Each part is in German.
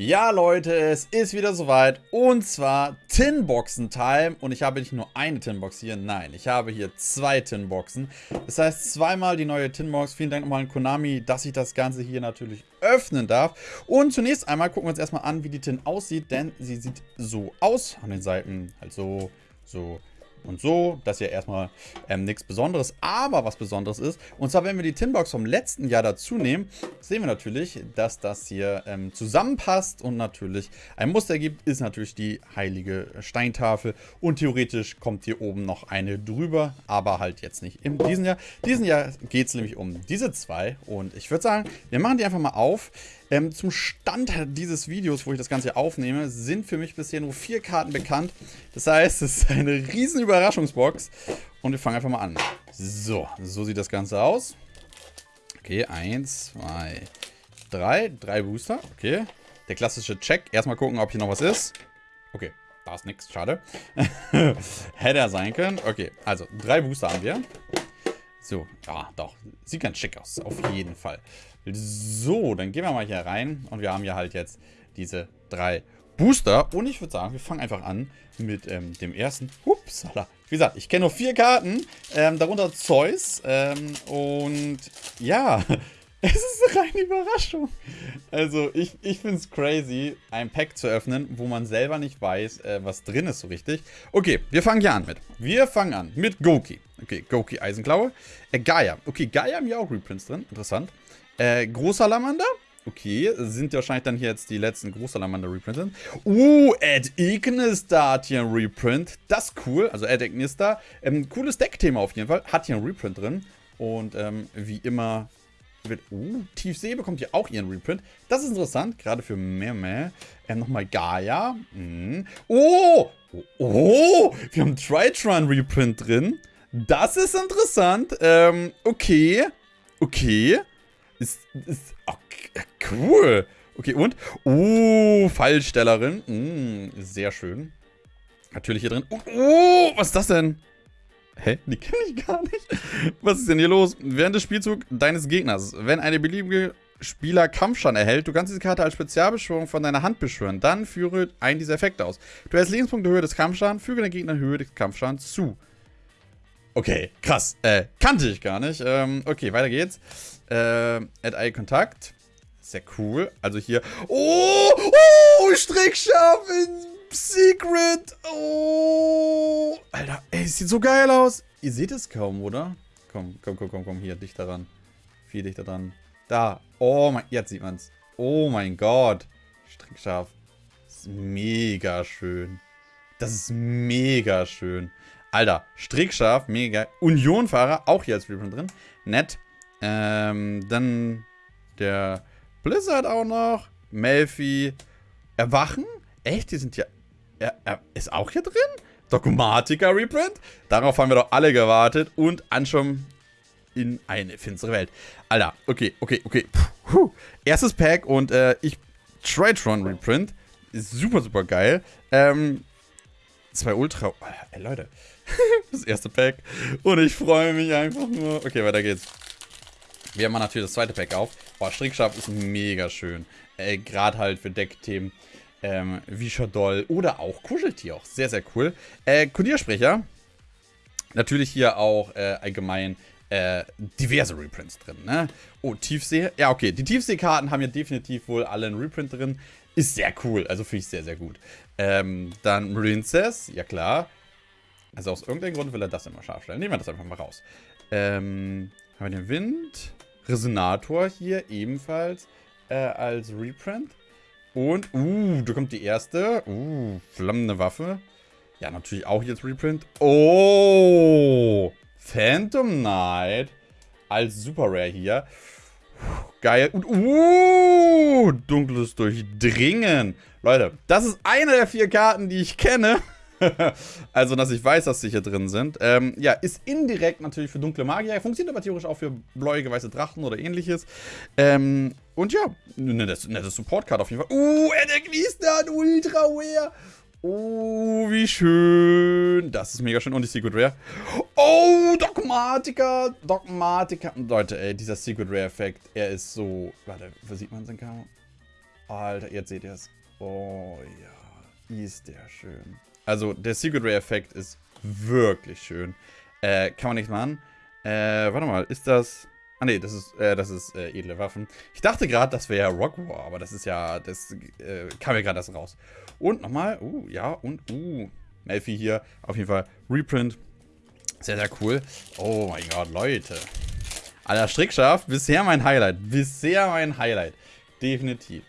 Ja Leute, es ist wieder soweit und zwar Tinboxen-Time und ich habe nicht nur eine Tinbox hier, nein, ich habe hier zwei Tinboxen. Das heißt zweimal die neue Tinbox. Vielen Dank nochmal an Konami, dass ich das Ganze hier natürlich öffnen darf. Und zunächst einmal gucken wir uns erstmal an, wie die Tin aussieht, denn sie sieht so aus. An den Seiten halt so, so, und so. Das ist ja erstmal ähm, nichts Besonderes. Aber was Besonderes ist, und zwar wenn wir die Tinbox vom letzten Jahr dazu nehmen, sehen wir natürlich, dass das hier ähm, zusammenpasst und natürlich ein Muster gibt, ist natürlich die heilige Steintafel. Und theoretisch kommt hier oben noch eine drüber, aber halt jetzt nicht in diesem Jahr. Diesen Jahr geht es nämlich um diese zwei. Und ich würde sagen, wir machen die einfach mal auf. Ähm, zum Stand dieses Videos, wo ich das Ganze aufnehme, sind für mich bisher nur vier Karten bekannt. Das heißt, es ist eine riesen Überraschungsbox. Und wir fangen einfach mal an. So, so sieht das Ganze aus. Okay, eins, zwei, drei. Drei Booster, okay. Der klassische Check. Erstmal gucken, ob hier noch was ist. Okay, da ist nichts, schade. Hätte er sein können. Okay, also drei Booster haben wir. So, ja, doch. Sieht ganz schick aus, auf jeden Fall. So, dann gehen wir mal hier rein. Und wir haben ja halt jetzt diese drei Booster. Und ich würde sagen, wir fangen einfach an mit ähm, dem ersten. Upsala. Wie gesagt, ich kenne nur vier Karten. Ähm, darunter Zeus. Ähm, und ja, es ist eine reine Überraschung. Also, ich, ich finde es crazy, ein Pack zu öffnen, wo man selber nicht weiß, äh, was drin ist so richtig. Okay, wir fangen hier an mit. Wir fangen an mit Goki. Okay, Goki Eisenklaue. Äh, Gaia. Okay, Gaia haben ja auch Reprints drin. Interessant. Äh, Großsalamander. Okay, sind wahrscheinlich dann hier jetzt die letzten Großsalamander-Reprints. Uh, Ed Ignistar hat hier ein Reprint. Das ist cool. Also Ed Ignistar. Ähm, cooles Deckthema auf jeden Fall. Hat hier ein Reprint drin. Und ähm, wie immer wird... Uh, Tiefsee bekommt hier auch ihren Reprint. Das ist interessant, gerade für Meme. Ähm, nochmal Gaia. Mm. Oh! oh! Oh! Wir haben Tritron Reprint drin. Das ist interessant. Ähm, okay. Okay. Ist, ist okay, cool. Okay, und? Oh, Fallstellerin. Mm, sehr schön. Natürlich hier drin. Oh, oh, was ist das denn? Hä? Die kenne ich gar nicht. Was ist denn hier los? Während des Spielzugs deines Gegners, wenn eine beliebige Spieler Kampfschaden erhält, du kannst diese Karte als Spezialbeschwörung von deiner Hand beschwören. Dann führe einen dieser Effekte aus. Du hast Lebenspunkte Höhe des Kampfschadens, füge den Gegner Höhe des Kampfschadens zu. Okay, krass. Äh, kannte ich gar nicht. Ähm, okay, weiter geht's. Äh, Add Eye Kontakt. Sehr cool. Also hier. Oh! Oh! Strickscharf in Secret! Oh! Alter, ey, sieht so geil aus. Ihr seht es kaum, oder? Komm, komm, komm, komm, komm. Hier, dichter dran. Viel dichter dran. Da. Oh mein... Jetzt sieht man's. Oh mein Gott. Strickscharf. Das ist mega schön. Das ist mega schön. Alter, strickscharf, mega. Unionfahrer, auch hier als Reprint drin. Nett. Ähm, dann der Blizzard auch noch. Melfi. Erwachen? Echt? Die sind ja... Er, er ist auch hier drin? Dogmatica Reprint? Darauf haben wir doch alle gewartet. Und Anschum in eine finstere Welt. Alter, okay, okay, okay. Puh. Erstes Pack und äh, ich... Tritron Reprint. Super, super geil. Ähm, zwei Ultra... Ey, Leute. das erste Pack. Und ich freue mich einfach nur. Okay, weiter geht's. Wir machen natürlich das zweite Pack auf. Boah, Strickscharf ist mega schön. Äh, Gerade halt für Deckthemen. Ähm, wie Shadoll oder auch Kuscheltier auch. Sehr, sehr cool. Äh, Kodiersprecher. Natürlich hier auch äh, allgemein äh, diverse Reprints drin, ne? Oh, Tiefsee. Ja, okay. Die Tiefseekarten haben ja definitiv wohl alle einen Reprint drin. Ist sehr cool. Also finde ich sehr, sehr gut. Ähm, dann Princess. Ja, klar. Also aus irgendeinem Grund will er das immer scharf stellen. Nehmen wir das einfach mal raus. Ähm, haben wir den Wind. Resonator hier ebenfalls äh, als Reprint. Und, uh, da kommt die erste. Uh, flammende Waffe. Ja, natürlich auch jetzt Reprint. Oh, Phantom Knight als Super Rare hier. Geil. Und, uh, dunkles Durchdringen. Leute, das ist eine der vier Karten, die ich kenne. also, dass ich weiß, dass sie hier drin sind. Ähm, ja, ist indirekt natürlich für dunkle Magier. Funktioniert aber theoretisch auch für bläuige weiße Drachen oder ähnliches. Ähm, und ja, nettes, nettes Support-Card auf jeden Fall. Uh, er der Gliesner, Ultra Rare. Oh, wie schön. Das ist mega schön. Und die Secret Rare. Oh, Dogmatica. Dogmatica. Leute, ey, dieser Secret Rare-Effekt, er ist so... Warte, wo sieht man seinen Karo? Alter, jetzt seht ihr es. Oh ja, ist der schön. Also der Secret Ray Effekt ist wirklich schön. Äh, kann man nichts machen. Äh, warte mal, ist das... Ah ne, das ist, äh, das ist äh, edle Waffen. Ich dachte gerade, das wäre Rock War, aber das ist ja, das äh, kam mir gerade erst raus. Und nochmal, uh, ja, und, uh, Melfi hier, auf jeden Fall Reprint. Sehr, sehr cool. Oh mein Gott, Leute. Alter, Strickscharf, bisher mein Highlight. Bisher mein Highlight. Definitiv.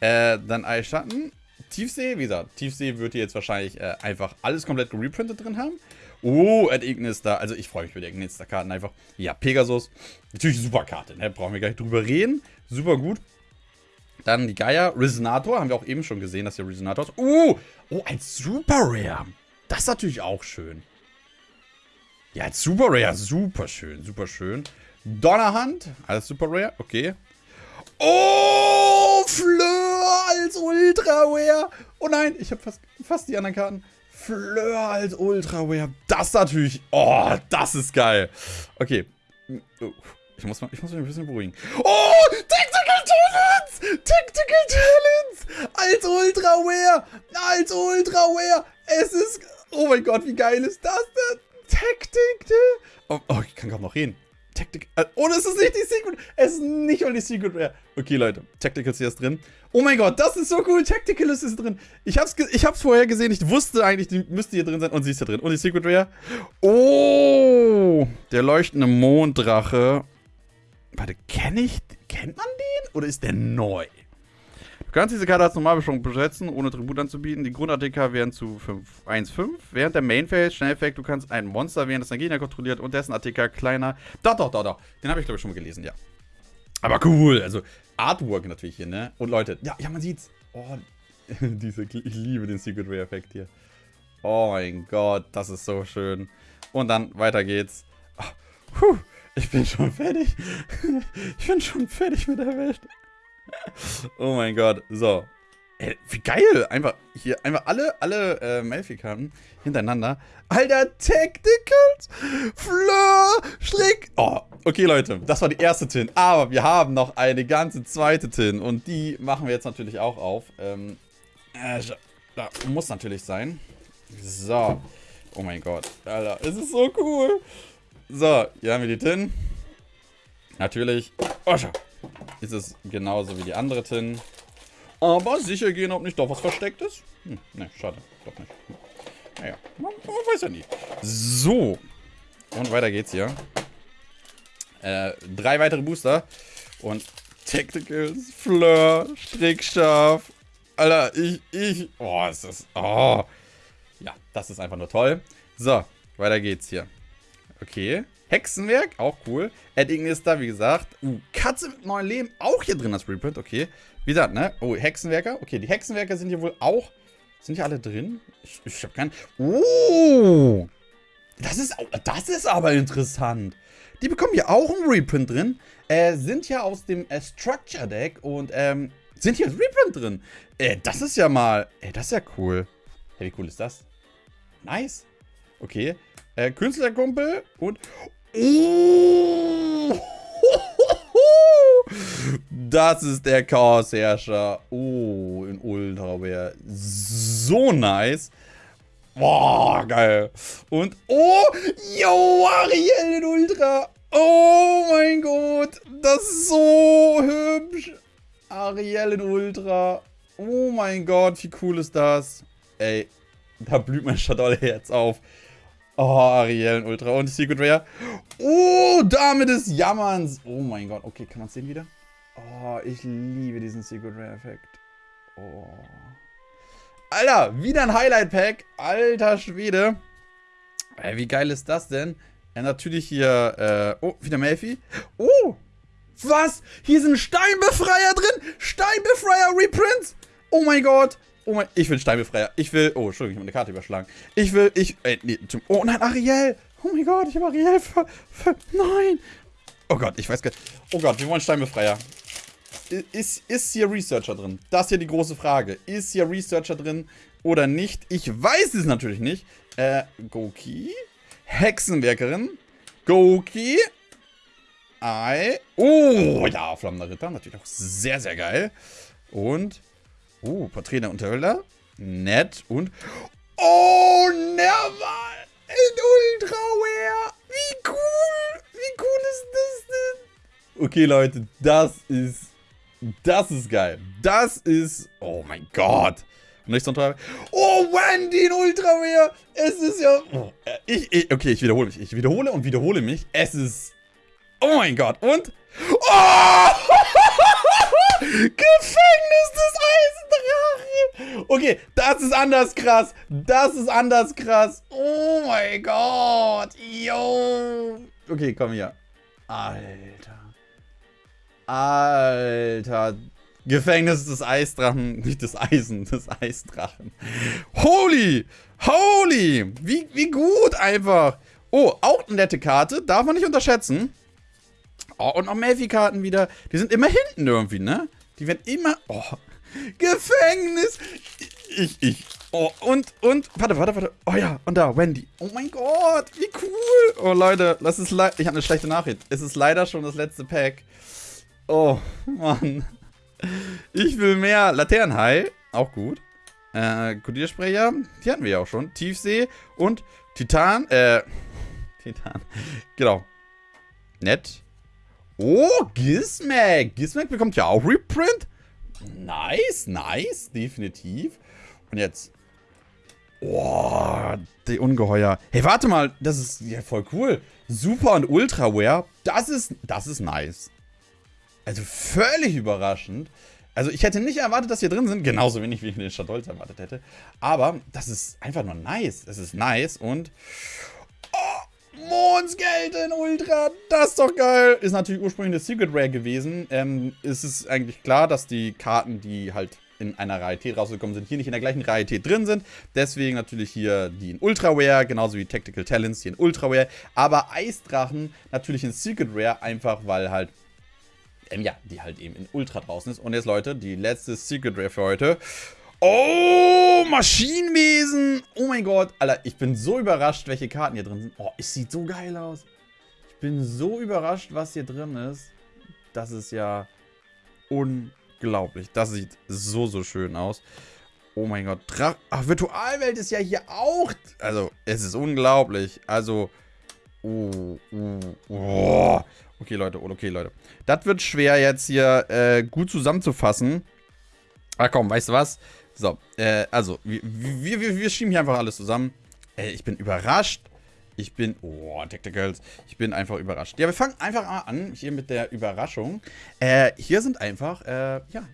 Äh, dann Eisschatten. Tiefsee, wie gesagt, Tiefsee wird hier jetzt wahrscheinlich äh, einfach alles komplett gereprintet drin haben. Oh, Ed Ignis da. Also ich freue mich über die Ignis-Karten einfach. Ja, Pegasus. Natürlich super Karte, ne? Brauchen wir gar nicht drüber reden. Super gut. Dann die Gaia. Resonator. Haben wir auch eben schon gesehen, dass hier Resonator ist. Uh, oh, ein Super Rare. Das ist natürlich auch schön. Ja, als Super Rare. Super schön, super schön. Donnerhand. Alles Super Rare. Okay. Oh, Fleur als Ultra Rare. Oh nein, ich habe fast, fast die anderen Karten. Fleur als Ultra Rare. Das natürlich. Oh, das ist geil. Okay. Ich muss, mal, ich muss mich ein bisschen beruhigen. Oh, Tactical Talents! Tactical Talents! Als Ultra Rare! Als Ultra Rare! Es ist... Oh mein Gott, wie geil ist das denn? Taktik. Oh, oh, ich kann kaum noch reden. Tactic. Äh, oh, das ist nicht die Secret. Es ist nicht mal die Secret Rare. Okay, Leute. Tactical ist hier drin. Oh mein Gott, das ist so cool. Tactical ist drin. Ich hab's, ich hab's vorher gesehen. Ich wusste eigentlich, die müsste hier drin sein. Und sie ist hier drin. Und die Secret Rare. Oh, der leuchtende Monddrache. Warte, kenne ich, kennt man den? Oder ist der neu? Du kannst diese Karte als Normalbeschwörung besetzen, ohne Tribut anzubieten. Die Grund-ATK werden zu 1,5. Während der Main-Phase, Schnelleffekt, du kannst ein Monster während das dein Gegner kontrolliert und dessen ATK kleiner. Doch, doch, doch, doch. Den habe ich, glaube ich, schon mal gelesen, ja. Aber cool. Also, Artwork natürlich hier, ne? Und Leute, ja, ja, man sieht's. Oh, diese, ich liebe den Secret Ray-Effekt hier. Oh mein Gott, das ist so schön. Und dann weiter geht's. Oh, puh, ich bin schon fertig. ich bin schon fertig mit der Welt oh mein Gott. So. Ey, wie geil. Einfach hier, einfach alle, alle äh, Melfi-Karten hintereinander. Alter, Tacticals, Fleur, Strick. Oh, okay, Leute. Das war die erste Tin. Aber wir haben noch eine ganze zweite Tin. Und die machen wir jetzt natürlich auch auf. Ähm, äh, da muss natürlich sein. So. Oh mein Gott. Alter, es ist so cool. So, hier haben wir die Tin. Natürlich. Oh, schau ist es genauso wie die andere Tin. Aber sicher gehen, ob nicht doch was versteckt ist. Hm, ne, schade. Doch nicht. Naja, man, man, weiß ja nie. So. Und weiter geht's hier. Äh, drei weitere Booster. Und Tacticals, Fleur, Strickscharf. Alter, ich, ich. Oh, ist das. Oh. Ja, das ist einfach nur toll. So, weiter geht's hier. Okay. Hexenwerk, auch cool. Ed Ignis da, wie gesagt. Uh, Katze mit neuen Leben, auch hier drin als Reprint, okay. Wie gesagt, ne? Oh, Hexenwerker. Okay, die Hexenwerker sind hier wohl auch... Sind hier alle drin? Ich, ich hab keinen... Oh! Das ist, das ist aber interessant. Die bekommen hier auch einen Reprint drin. Äh, sind ja aus dem äh, Structure Deck und ähm, sind hier als Reprint drin. Äh, das ist ja mal... Äh, das ist ja cool. Hey, wie cool ist das? Nice. Okay. Äh, Künstlerkumpel und... Oh! Das ist der Chaosherrscher. Oh, in Ultra wäre so nice. Boah, geil. Und, oh, yo, Ariel in Ultra. Oh mein Gott, das ist so hübsch. Ariel in Ultra. Oh mein Gott, wie cool ist das? Ey, da blüht mein Shadowherz auf. Oh, Ariel in Ultra. Und Secret Rare. Oh, Dame des Jammerns. Oh mein Gott. Okay, kann man es sehen wieder? Oh, ich liebe diesen Secret Rare Effekt. Oh. Alter, wieder ein Highlight Pack. Alter Schwede. Ey, wie geil ist das denn? Ja, natürlich hier, äh, oh, wieder Melfi. Oh, was? Hier sind Steinbefreier drin. Steinbefreier Reprints. Oh mein Gott. Oh mein, ich will Steinbefreier. Ich will, oh, Entschuldigung, ich habe eine Karte überschlagen. Ich will, ich, ey, nee, oh nein, Ariel. Oh mein Gott, ich habe Ariel ver, ver, nein. Oh Gott, ich weiß gar nicht. Oh Gott, wir wollen Steinbefreier. Ist, ist hier Researcher drin? Das ist hier die große Frage. Ist hier Researcher drin oder nicht? Ich weiß es natürlich nicht. Äh, Goki. Hexenwerkerin. Goki. Ei. Oh, ja, Flammender Ritter. Natürlich auch sehr, sehr geil. Und, uh, Porträt der Unterhöhler. Nett und, oh, never in Ultra Rare. Wie cool, wie cool ist das denn? Okay, Leute, das ist, das ist geil. Das ist, oh mein Gott. Nicht so ein Oh, Wendy in Ultra Rare. Es ist ja, oh, ich, ich, okay, ich wiederhole mich. Ich wiederhole und wiederhole mich. Es ist, oh mein Gott. Und, oh! Gefängnis des Eisendrachen. Okay, das ist anders krass. Das ist anders krass. Oh mein Gott. Yo. Okay, komm hier. Alter. Alter. Gefängnis des Eisdrachen. Nicht des Eisen, des Eisdrachen. Holy. Holy. Wie, wie gut einfach. Oh, auch eine nette Karte. Darf man nicht unterschätzen. Oh, und noch Melfi-Karten wieder. Die sind immer hinten irgendwie, ne? Die werden immer... Oh, Gefängnis! Ich, ich. Oh, und, und, warte, warte, warte. Oh ja, und da, Wendy. Oh mein Gott, wie cool. Oh, Leute, das ist leider, ich habe eine schlechte Nachricht. Es ist leider schon das letzte Pack. Oh, Mann. Ich will mehr Laternenhai, auch gut. Äh, Kodiersprecher, die hatten wir ja auch schon. Tiefsee und Titan, äh, Titan, genau. Nett. Oh, Gizmac. Gizmac bekommt ja auch Reprint. Nice, nice, definitiv. Und jetzt. Oh, die Ungeheuer. Hey, warte mal, das ist ja voll cool. Super und Ultra Wear, das ist, das ist nice. Also völlig überraschend. Also ich hätte nicht erwartet, dass hier drin sind, genauso wenig wie ich den Stadtholz erwartet hätte. Aber das ist einfach nur nice. Es ist nice und Mondsgeld in Ultra, das ist doch geil. Ist natürlich ursprünglich eine Secret Rare gewesen. Ähm, ist es eigentlich klar, dass die Karten, die halt in einer Rarität rausgekommen sind, hier nicht in der gleichen Rarität drin sind. Deswegen natürlich hier die in Ultra Rare, genauso wie Tactical Talents hier in Ultra Rare. Aber Eisdrachen natürlich in Secret Rare, einfach weil halt, ähm, ja, die halt eben in Ultra draußen ist. Und jetzt, Leute, die letzte Secret Rare für heute. Oh, Maschinenwesen. Oh mein Gott. Alter, ich bin so überrascht, welche Karten hier drin sind. Oh, es sieht so geil aus. Ich bin so überrascht, was hier drin ist. Das ist ja unglaublich. Das sieht so, so schön aus. Oh mein Gott. Dra Ach, Virtualwelt ist ja hier auch... Also, es ist unglaublich. Also... Oh, oh, oh. Okay, Leute. Okay, Leute. Das wird schwer jetzt hier äh, gut zusammenzufassen. Ah, komm, weißt du was? So, äh, also, wir, wir, wir, schieben hier einfach alles zusammen. Äh, ich bin überrascht. Ich bin, oh, Tacticals. Ich bin einfach überrascht. Ja, wir fangen einfach mal an, hier mit der Überraschung. Äh, hier sind einfach, äh, ja,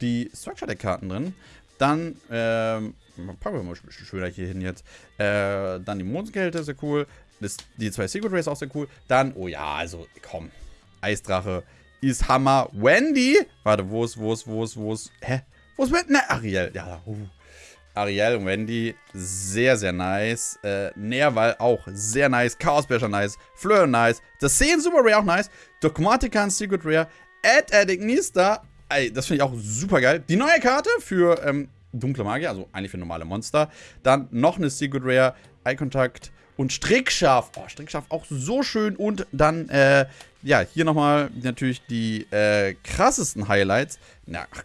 die Structure Deck Karten drin. Dann, ähm, packen wir mal ein bisschen schöner hier hin jetzt. Äh, dann die Mondskälter, sehr cool. Das, die zwei Secret Rays auch sehr cool. Dann, oh ja, also, komm. Eisdrache ist Hammer. Wendy. Warte, wo ist, wo ist, wo ist, wo ist, hä? Ist mit? Ne, Ariel. Ja, uh. Ariel und Wendy, sehr, sehr nice. Äh, Nerval auch sehr nice. Chaosbecher nice. Fleur nice. Das Sehen Super Rare auch nice. Dogmatican Secret Rare. Ed Adignista. Ey, das finde ich auch super geil. Die neue Karte für ähm, dunkle Magier, also eigentlich für normale Monster. Dann noch eine Secret Rare. Eye Contact und Strickscharf. Oh, Strickscharf auch so schön. Und dann, äh, ja, hier nochmal natürlich die äh, krassesten Highlights. Na, ach,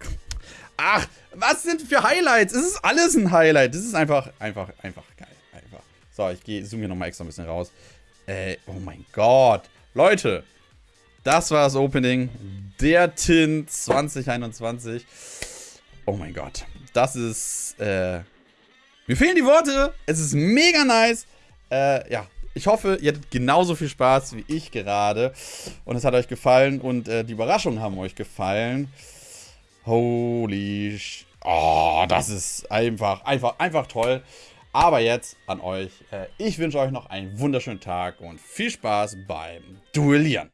Ach, was sind für Highlights? Es ist alles ein Highlight. Das ist einfach, einfach, einfach geil. Einfach. So, ich gehe, zoome hier nochmal extra ein bisschen raus. Äh, oh mein Gott. Leute, das war das Opening der Tin 2021. Oh mein Gott. Das ist, äh, mir fehlen die Worte. Es ist mega nice. Äh, ja, ich hoffe, ihr hattet genauso viel Spaß wie ich gerade. Und es hat euch gefallen und äh, die Überraschungen haben euch gefallen. Holy sh Oh, das ist einfach, einfach, einfach toll. Aber jetzt an euch. Äh, ich wünsche euch noch einen wunderschönen Tag und viel Spaß beim Duellieren.